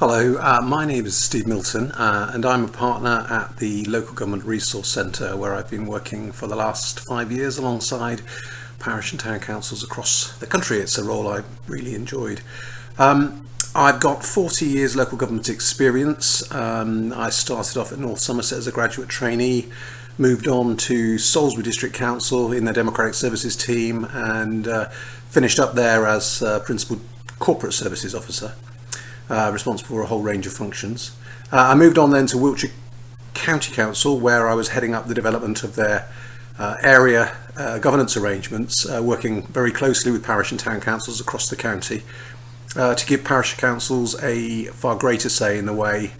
Hello, uh, my name is Steve Milton uh, and I'm a partner at the Local Government Resource Centre where I've been working for the last five years alongside parish and town councils across the country. It's a role I've really enjoyed. Um, I've got 40 years local government experience. Um, I started off at North Somerset as a graduate trainee, moved on to Salisbury District Council in their Democratic Services team and uh, finished up there as uh, Principal Corporate Services Officer uh, responsible for a whole range of functions. Uh, I moved on then to Wiltshire County Council where I was heading up the development of their uh, area uh, governance arrangements, uh, working very closely with parish and town councils across the county to give parish councils a far greater say in the way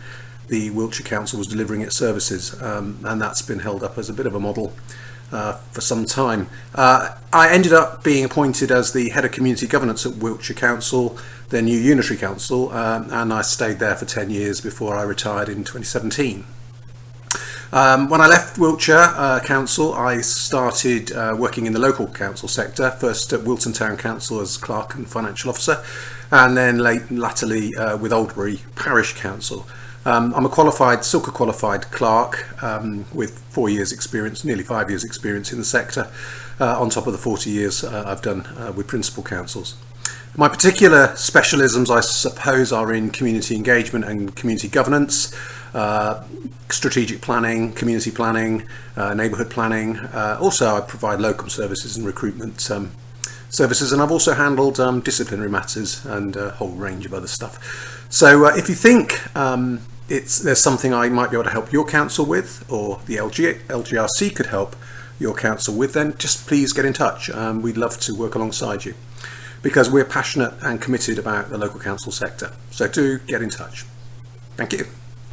the Wiltshire Council was delivering its services um, and that's been held up as a bit of a model uh, for some time. Uh, I ended up being appointed as the head of community governance at Wiltshire Council, their new unitary council, um, and I stayed there for 10 years before I retired in 2017. Um, when I left Wiltshire uh, Council, I started uh, working in the local council sector, first at Wilton Town Council as clerk and financial officer, and then late, latterly uh, with Oldbury Parish Council. Um, I'm a qualified, CiLCA qualified clerk um, with four years experience, nearly five years experience in the sector, uh, on top of the 40 years uh, I've done uh, with principal councils. My particular specialisms, I suppose, are in community engagement and community governance, uh, strategic planning, community planning, uh, neighbourhood planning. Uh, also, I provide locum services and recruitment um, services, and I've also handled um, disciplinary matters and a whole range of other stuff. So uh, if you think um, it's there's something I might be able to help your council with or the LG, LGRC could help your council with then just please get in touch. Um, we'd love to work alongside you because we're passionate and committed about the local council sector. So do get in touch. Thank you